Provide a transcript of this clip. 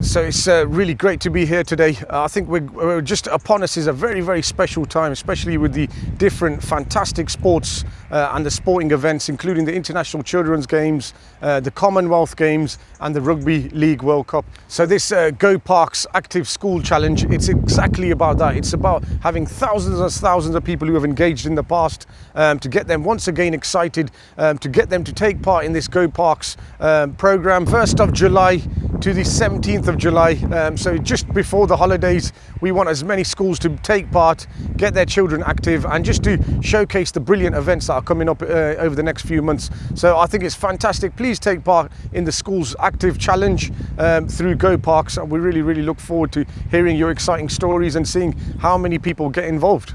So it's uh, really great to be here today. Uh, I think we're, we're, just upon us is a very, very special time, especially with the different fantastic sports uh, and the sporting events, including the International Children's Games, uh, the Commonwealth Games and the Rugby League World Cup. So this uh, Go Parks Active School Challenge, it's exactly about that. It's about having thousands and thousands of people who have engaged in the past um, to get them once again excited, um, to get them to take part in this Go Parks um, program. 1st of July to the 17th of July. Um, so just before the holidays, we want as many schools to take part, get their children active and just to showcase the brilliant events that are coming up uh, over the next few months. So I think it's fantastic. Please take part in the school's active challenge um, through Go Parks. We really, really look forward to hearing your exciting stories and seeing how many people get involved.